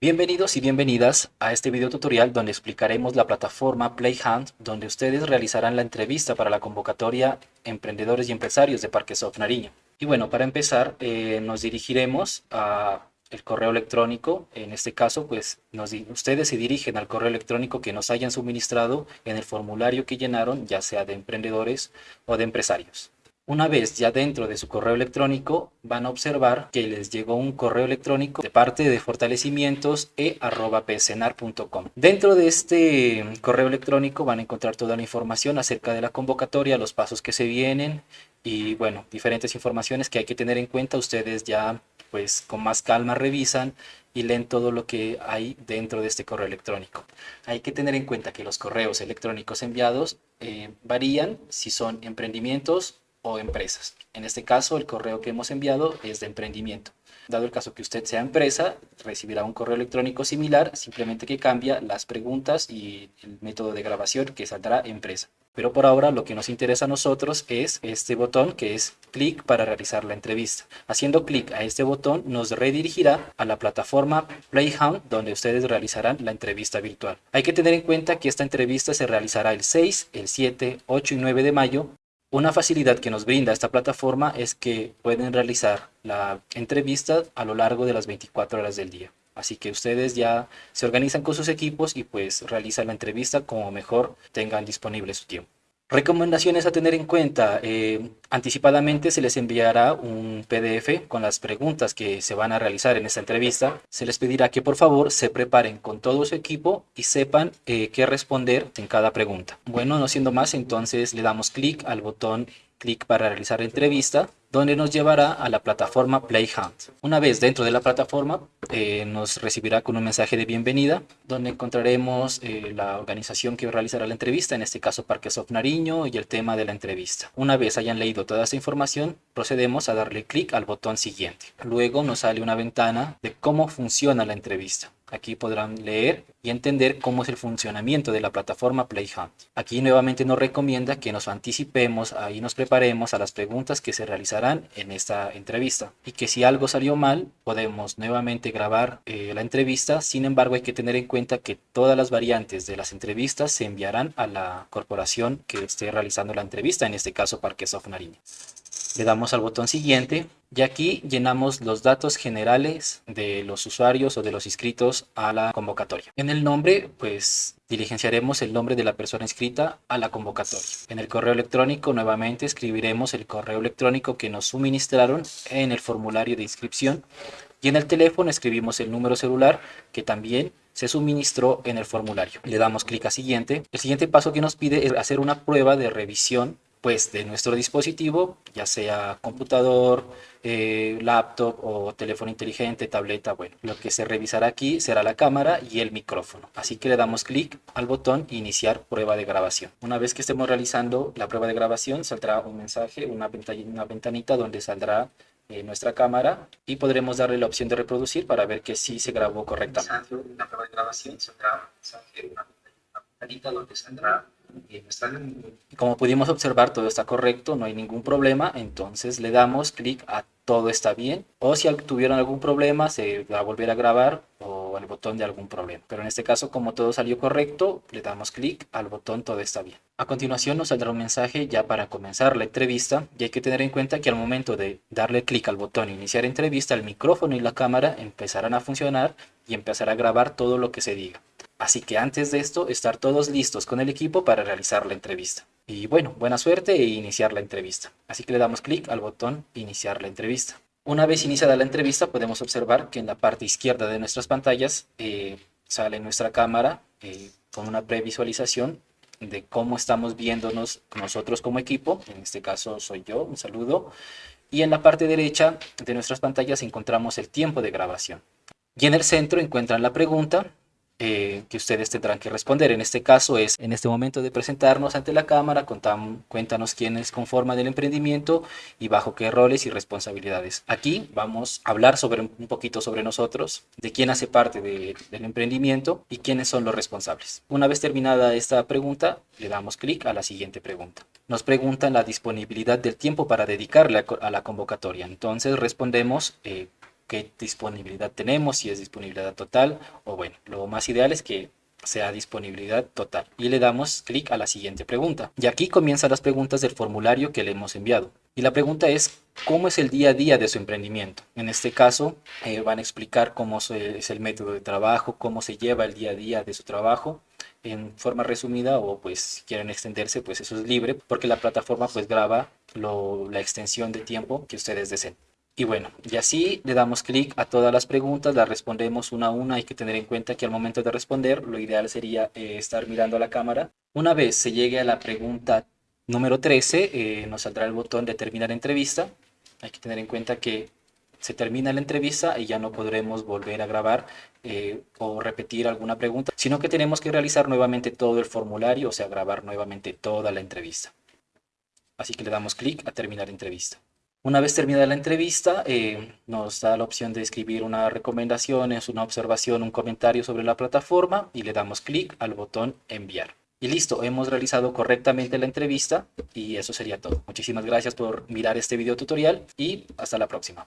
Bienvenidos y bienvenidas a este video tutorial donde explicaremos la plataforma Playhunt donde ustedes realizarán la entrevista para la convocatoria Emprendedores y Empresarios de Parque Soft Nariño. Y bueno, para empezar eh, nos dirigiremos a el correo electrónico, en este caso pues nos, ustedes se dirigen al correo electrónico que nos hayan suministrado en el formulario que llenaron, ya sea de emprendedores o de empresarios. Una vez ya dentro de su correo electrónico van a observar que les llegó un correo electrónico de parte de fortalecimientos e.psenar.com. Dentro de este correo electrónico van a encontrar toda la información acerca de la convocatoria, los pasos que se vienen y bueno, diferentes informaciones que hay que tener en cuenta. Ustedes ya pues con más calma revisan y leen todo lo que hay dentro de este correo electrónico. Hay que tener en cuenta que los correos electrónicos enviados eh, varían si son emprendimientos o empresas. En este caso, el correo que hemos enviado es de emprendimiento. Dado el caso que usted sea empresa, recibirá un correo electrónico similar, simplemente que cambia las preguntas y el método de grabación que saldrá empresa. Pero por ahora lo que nos interesa a nosotros es este botón que es clic para realizar la entrevista. Haciendo clic a este botón nos redirigirá a la plataforma Playhound donde ustedes realizarán la entrevista virtual. Hay que tener en cuenta que esta entrevista se realizará el 6, el 7, 8 y 9 de mayo una facilidad que nos brinda esta plataforma es que pueden realizar la entrevista a lo largo de las 24 horas del día. Así que ustedes ya se organizan con sus equipos y pues realizan la entrevista como mejor tengan disponible su tiempo. Recomendaciones a tener en cuenta. Eh, anticipadamente se les enviará un PDF con las preguntas que se van a realizar en esta entrevista. Se les pedirá que por favor se preparen con todo su equipo y sepan eh, qué responder en cada pregunta. Bueno, no siendo más, entonces le damos clic al botón clic para realizar entrevista, donde nos llevará a la plataforma Playhunt. Una vez dentro de la plataforma, eh, nos recibirá con un mensaje de bienvenida, donde encontraremos eh, la organización que realizará la entrevista, en este caso Parque Soft Nariño y el tema de la entrevista. Una vez hayan leído toda esta información, procedemos a darle clic al botón siguiente. Luego nos sale una ventana de cómo funciona la entrevista. Aquí podrán leer y entender cómo es el funcionamiento de la plataforma Playhunt. Aquí nuevamente nos recomienda que nos anticipemos y nos preparemos a las preguntas que se realizarán en esta entrevista. Y que si algo salió mal, podemos nuevamente grabar eh, la entrevista. Sin embargo, hay que tener en cuenta que todas las variantes de las entrevistas se enviarán a la corporación que esté realizando la entrevista, en este caso Parque Soft Nariño. Le damos al botón siguiente y aquí llenamos los datos generales de los usuarios o de los inscritos a la convocatoria. En el nombre, pues diligenciaremos el nombre de la persona inscrita a la convocatoria. En el correo electrónico, nuevamente escribiremos el correo electrónico que nos suministraron en el formulario de inscripción. Y en el teléfono escribimos el número celular que también se suministró en el formulario. Le damos clic a siguiente. El siguiente paso que nos pide es hacer una prueba de revisión pues de nuestro dispositivo, ya sea computador, eh, laptop o teléfono inteligente, tableta, bueno, lo que se revisará aquí será la cámara y el micrófono. Así que le damos clic al botón iniciar prueba de grabación. Una vez que estemos realizando la prueba de grabación, saldrá un mensaje, una, una ventanita donde saldrá eh, nuestra cámara y podremos darle la opción de reproducir para ver que sí se grabó correctamente. La prueba de grabación saldrá un mensaje, una ventanita donde saldrá como pudimos observar, todo está correcto, no hay ningún problema, entonces le damos clic a todo está bien, o si tuvieron algún problema, se va a volver a grabar o al botón de algún problema. Pero en este caso, como todo salió correcto, le damos clic al botón todo está bien. A continuación nos saldrá un mensaje ya para comenzar la entrevista y hay que tener en cuenta que al momento de darle clic al botón iniciar entrevista, el micrófono y la cámara empezarán a funcionar y empezará a grabar todo lo que se diga. Así que antes de esto, estar todos listos con el equipo para realizar la entrevista. Y bueno, buena suerte e iniciar la entrevista. Así que le damos clic al botón iniciar la entrevista. Una vez iniciada la entrevista podemos observar que en la parte izquierda de nuestras pantallas eh, sale nuestra cámara eh, con una previsualización de cómo estamos viéndonos nosotros como equipo. En este caso soy yo, un saludo. Y en la parte derecha de nuestras pantallas encontramos el tiempo de grabación. Y en el centro encuentran la pregunta eh, que ustedes tendrán que responder. En este caso es, en este momento de presentarnos ante la cámara, cuéntanos quiénes conforman el emprendimiento y bajo qué roles y responsabilidades. Aquí vamos a hablar sobre un poquito sobre nosotros, de quién hace parte del emprendimiento y quiénes son los responsables. Una vez terminada esta pregunta, le damos clic a la siguiente pregunta. Nos preguntan la disponibilidad del tiempo para dedicarle a, la convocatoria. Entonces respondemos eh, qué disponibilidad tenemos, si es disponibilidad total o bueno, lo más ideal es que sea disponibilidad total. Y le damos clic a la siguiente pregunta. Y aquí comienzan las preguntas del formulario que le hemos enviado. Y la pregunta es, ¿cómo es el día a día de su emprendimiento? En este caso, eh, van a explicar cómo es el método de trabajo, cómo se lleva el día a día de su trabajo en forma resumida o pues si quieren extenderse, pues eso es libre porque la plataforma pues graba la extensión de tiempo que ustedes deseen. Y bueno, y así le damos clic a todas las preguntas, las respondemos una a una. Hay que tener en cuenta que al momento de responder, lo ideal sería eh, estar mirando a la cámara. Una vez se llegue a la pregunta número 13, eh, nos saldrá el botón de terminar entrevista. Hay que tener en cuenta que se termina la entrevista y ya no podremos volver a grabar eh, o repetir alguna pregunta, sino que tenemos que realizar nuevamente todo el formulario, o sea, grabar nuevamente toda la entrevista. Así que le damos clic a terminar entrevista. Una vez terminada la entrevista, eh, nos da la opción de escribir una recomendación, una observación, un comentario sobre la plataforma y le damos clic al botón enviar. Y listo, hemos realizado correctamente la entrevista y eso sería todo. Muchísimas gracias por mirar este video tutorial y hasta la próxima.